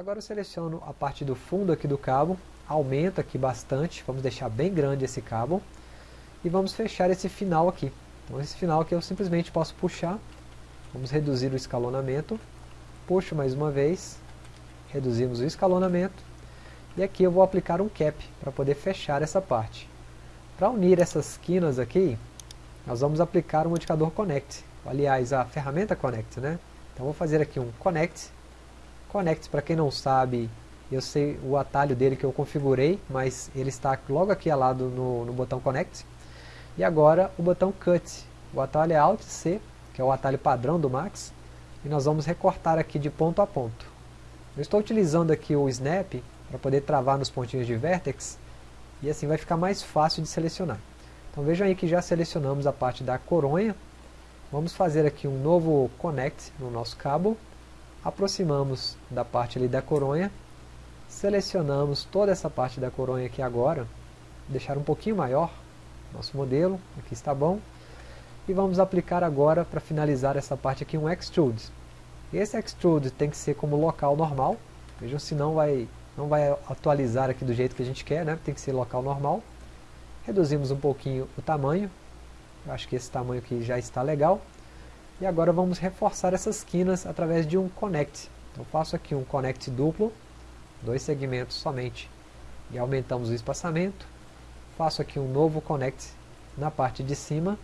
Agora eu seleciono a parte do fundo aqui do cabo, aumento aqui bastante, vamos deixar bem grande esse cabo, e vamos fechar esse final aqui. Então esse final aqui eu simplesmente posso puxar, vamos reduzir o escalonamento, puxo mais uma vez, reduzimos o escalonamento, e aqui eu vou aplicar um cap para poder fechar essa parte. Para unir essas quinas aqui, nós vamos aplicar o modificador Connect, aliás a ferramenta Connect, né? Então vou fazer aqui um Connect, Connect para quem não sabe, eu sei o atalho dele que eu configurei, mas ele está logo aqui ao lado no, no botão Connect. E agora o botão Cut, o atalho é Alt C, que é o atalho padrão do Max, e nós vamos recortar aqui de ponto a ponto. Eu estou utilizando aqui o Snap para poder travar nos pontinhos de Vertex, e assim vai ficar mais fácil de selecionar. Então vejam aí que já selecionamos a parte da coronha, vamos fazer aqui um novo Connect no nosso cabo, aproximamos da parte ali da coronha, selecionamos toda essa parte da coronha aqui agora, deixar um pouquinho maior, nosso modelo, aqui está bom, e vamos aplicar agora, para finalizar essa parte aqui, um Extrude. Esse Extrude tem que ser como local normal, vejam se não vai, não vai atualizar aqui do jeito que a gente quer, né? tem que ser local normal. Reduzimos um pouquinho o tamanho, eu acho que esse tamanho aqui já está legal. E agora vamos reforçar essas quinas através de um Connect. Então faço aqui um Connect duplo, dois segmentos somente, e aumentamos o espaçamento. Faço aqui um novo Connect na parte de cima,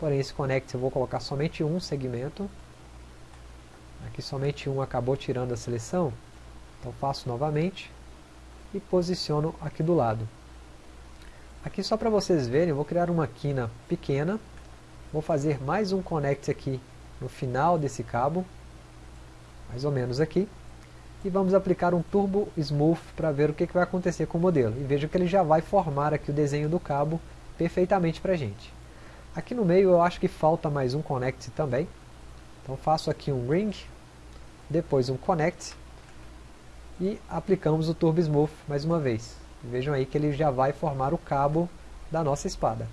porém esse Connect eu vou colocar somente um segmento. Aqui somente um acabou tirando a seleção, então faço novamente e posiciono aqui do lado. Aqui só para vocês verem, eu vou criar uma quina pequena, vou fazer mais um Connect aqui no final desse cabo, mais ou menos aqui, e vamos aplicar um Turbo Smooth para ver o que, que vai acontecer com o modelo. E veja que ele já vai formar aqui o desenho do cabo perfeitamente para a gente. Aqui no meio eu acho que falta mais um Connect também, então faço aqui um Ring, depois um Connect, e aplicamos o Turbo Smooth mais uma vez. vejam aí que ele já vai formar o cabo da nossa espada.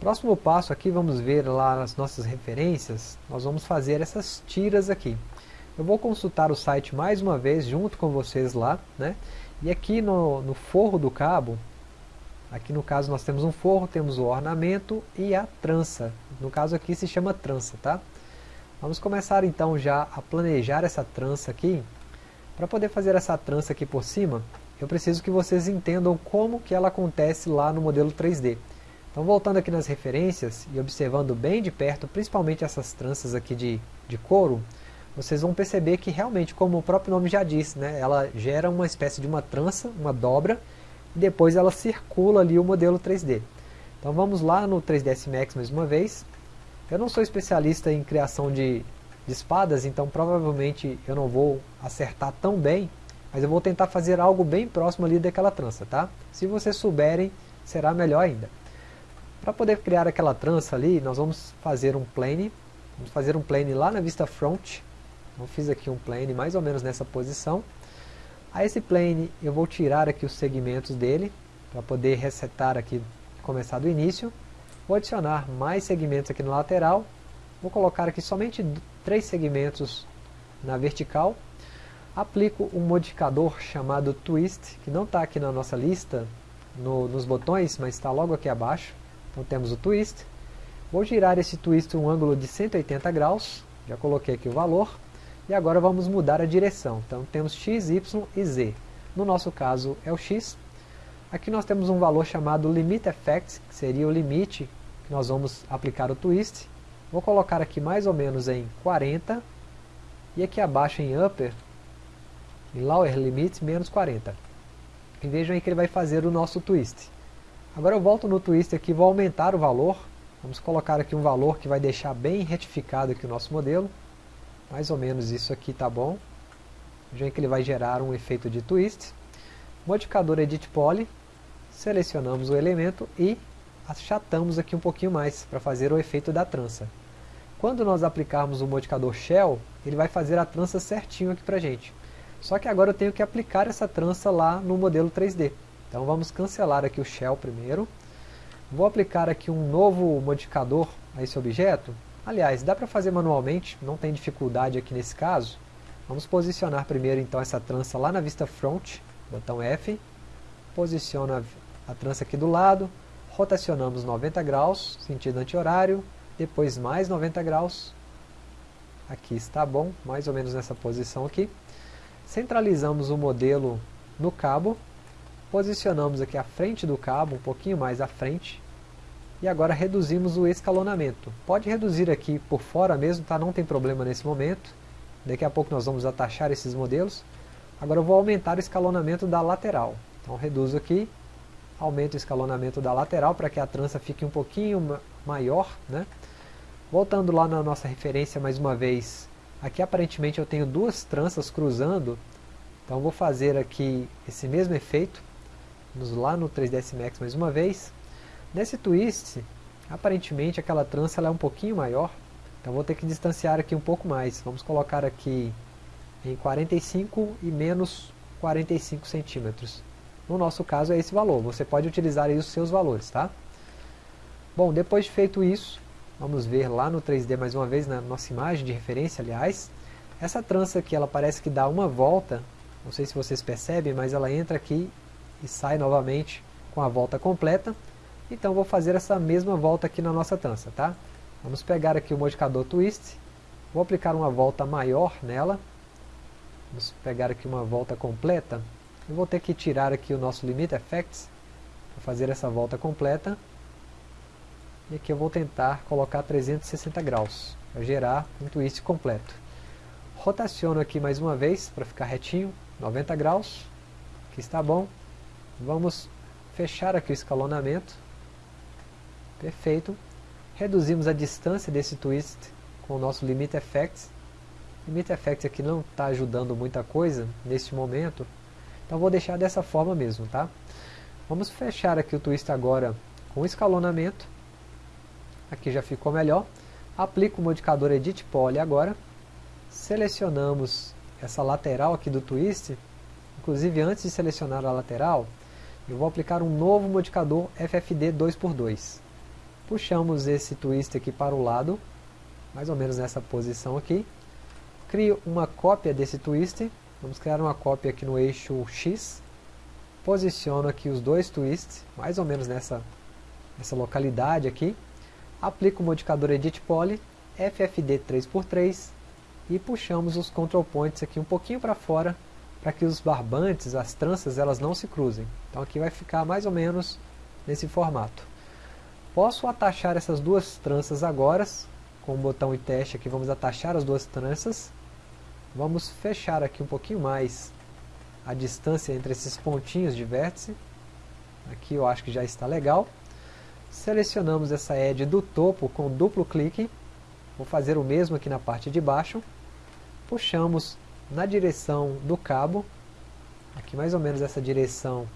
Próximo passo aqui, vamos ver lá nas nossas referências, nós vamos fazer essas tiras aqui. Eu vou consultar o site mais uma vez, junto com vocês lá, né? E aqui no, no forro do cabo, aqui no caso nós temos um forro, temos o ornamento e a trança. No caso aqui se chama trança, tá? Vamos começar então já a planejar essa trança aqui. Para poder fazer essa trança aqui por cima, eu preciso que vocês entendam como que ela acontece lá no modelo 3D. Então voltando aqui nas referências e observando bem de perto, principalmente essas tranças aqui de, de couro, vocês vão perceber que realmente, como o próprio nome já diz, né, ela gera uma espécie de uma trança, uma dobra, e depois ela circula ali o modelo 3D. Então vamos lá no 3ds Max mais uma vez. Eu não sou especialista em criação de, de espadas, então provavelmente eu não vou acertar tão bem, mas eu vou tentar fazer algo bem próximo ali daquela trança, tá? Se vocês souberem, será melhor ainda. Para poder criar aquela trança ali, nós vamos fazer um plane. Vamos fazer um plane lá na vista front. Então fiz aqui um plane mais ou menos nessa posição. A esse plane eu vou tirar aqui os segmentos dele, para poder resetar aqui, começar do início. Vou adicionar mais segmentos aqui no lateral. Vou colocar aqui somente três segmentos na vertical. Aplico um modificador chamado Twist, que não está aqui na nossa lista, no, nos botões, mas está logo aqui abaixo. Então temos o twist. Vou girar esse twist um ângulo de 180 graus. Já coloquei aqui o valor. E agora vamos mudar a direção. Então temos x, y e z. No nosso caso é o x. Aqui nós temos um valor chamado Limit Effect, que seria o limite que nós vamos aplicar o twist. Vou colocar aqui mais ou menos em 40. E aqui abaixo em Upper, em Lower Limit, menos 40. E vejam aí que ele vai fazer o nosso twist. Agora eu volto no twist aqui, vou aumentar o valor. Vamos colocar aqui um valor que vai deixar bem retificado aqui o nosso modelo. Mais ou menos isso aqui tá bom. Veja que ele vai gerar um efeito de twist. Modificador Edit Poly. Selecionamos o elemento e achatamos aqui um pouquinho mais para fazer o efeito da trança. Quando nós aplicarmos o modificador Shell, ele vai fazer a trança certinho aqui para gente. Só que agora eu tenho que aplicar essa trança lá no modelo 3D. Então vamos cancelar aqui o shell primeiro. Vou aplicar aqui um novo modificador a esse objeto. Aliás, dá para fazer manualmente, não tem dificuldade aqui nesse caso. Vamos posicionar primeiro então essa trança lá na vista front, botão F, posiciona a trança aqui do lado, rotacionamos 90 graus, sentido anti-horário, depois mais 90 graus, aqui está bom, mais ou menos nessa posição aqui, centralizamos o modelo no cabo, posicionamos aqui a frente do cabo, um pouquinho mais à frente, e agora reduzimos o escalonamento. Pode reduzir aqui por fora mesmo, tá? não tem problema nesse momento, Daqui a pouco nós vamos atachar esses modelos. Agora eu vou aumentar o escalonamento da lateral. Então reduzo aqui, aumento o escalonamento da lateral para que a trança fique um pouquinho maior. Né? Voltando lá na nossa referência mais uma vez, aqui aparentemente eu tenho duas tranças cruzando, então vou fazer aqui esse mesmo efeito, lá no 3ds Max mais uma vez. Nesse twist, aparentemente aquela trança é um pouquinho maior, então vou ter que distanciar aqui um pouco mais. Vamos colocar aqui em 45 e menos 45 centímetros. No nosso caso é esse valor. Você pode utilizar os seus valores, tá? Bom, depois de feito isso, vamos ver lá no 3D mais uma vez, na nossa imagem de referência, aliás. Essa trança aqui, ela parece que dá uma volta, não sei se vocês percebem, mas ela entra aqui e sai novamente com a volta completa. Então vou fazer essa mesma volta aqui na nossa trança, tá? Vamos pegar aqui o modificador Twist, vou aplicar uma volta maior nela, vamos pegar aqui uma volta completa, eu vou ter que tirar aqui o nosso Limit Effects, para fazer essa volta completa, e aqui eu vou tentar colocar 360 graus, para gerar um twist completo. Rotaciono aqui mais uma vez, para ficar retinho, 90 graus, aqui está bom. Vamos fechar aqui o escalonamento, perfeito. Reduzimos a distância desse twist com o nosso Limit Effects. Limit Effects aqui não está ajudando muita coisa neste momento, então vou deixar dessa forma mesmo, tá? Vamos fechar aqui o twist agora com escalonamento. Aqui já ficou melhor. Aplico o modificador Edit Poly agora. Selecionamos essa lateral aqui do twist. Inclusive antes de selecionar a lateral, eu vou aplicar um novo modificador FFD 2x2 puxamos esse twist aqui para o lado, mais ou menos nessa posição aqui, crio uma cópia desse twist, vamos criar uma cópia aqui no eixo X, posiciono aqui os dois twists, mais ou menos nessa, nessa localidade aqui, aplico o modificador Edit Poly, FFD 3x3 e puxamos os control points aqui um pouquinho para fora para que os barbantes, as tranças, elas não se cruzem. Então aqui vai ficar mais ou menos nesse formato. Posso atachar essas duas tranças agora, com o botão e teste aqui vamos atachar as duas tranças. Vamos fechar aqui um pouquinho mais a distância entre esses pontinhos de vértice. Aqui eu acho que já está legal. Selecionamos essa edge do topo com duplo clique. Vou fazer o mesmo aqui na parte de baixo. Puxamos na direção do cabo. Aqui mais ou menos essa direção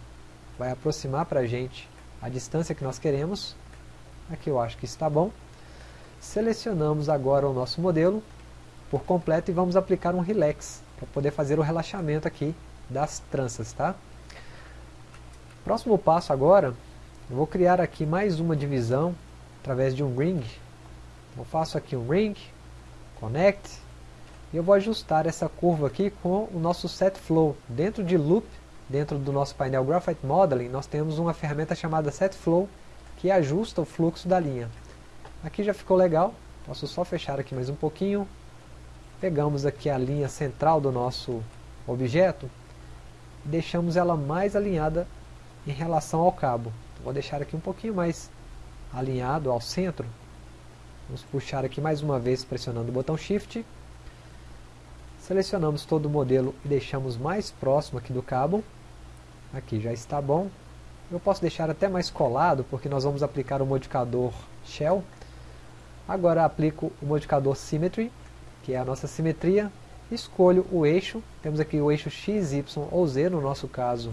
vai aproximar para a gente a distância que nós queremos. Aqui eu acho que está bom. Selecionamos agora o nosso modelo por completo e vamos aplicar um relax para poder fazer o relaxamento aqui das tranças, tá? Próximo passo agora, eu vou criar aqui mais uma divisão através de um ring. Eu faço aqui um ring, connect, e eu vou ajustar essa curva aqui com o nosso set flow. Dentro de loop, dentro do nosso painel Graphite Modeling, nós temos uma ferramenta chamada set flow que ajusta o fluxo da linha. Aqui já ficou legal, posso só fechar aqui mais um pouquinho. Pegamos aqui a linha central do nosso objeto e deixamos ela mais alinhada em relação ao cabo. Vou deixar aqui um pouquinho mais alinhado ao centro. Vamos puxar aqui mais uma vez pressionando o botão Shift. Selecionamos todo o modelo e deixamos mais próximo aqui do cabo. Aqui já está bom. Eu posso deixar até mais colado, porque nós vamos aplicar o modificador Shell. Agora aplico o modificador Symmetry, que é a nossa simetria. Escolho o eixo, temos aqui o eixo X, Y ou Z, no nosso caso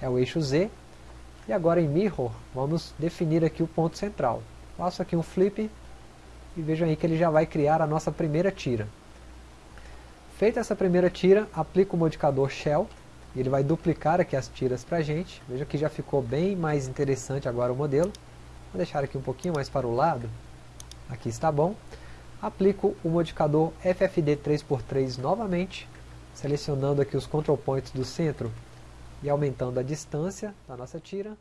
é o eixo Z. E agora em Mirror, vamos definir aqui o ponto central. Faço aqui um flip e vejam aí que ele já vai criar a nossa primeira tira. Feita essa primeira tira, aplico o modificador Shell, e ele vai duplicar aqui as tiras para a gente. Veja que já ficou bem mais interessante agora o modelo. Vou deixar aqui um pouquinho mais para o lado. Aqui está bom. Aplico o modificador FFD 3x3 novamente. selecionando aqui os control points do centro e aumentando a distância da nossa tira.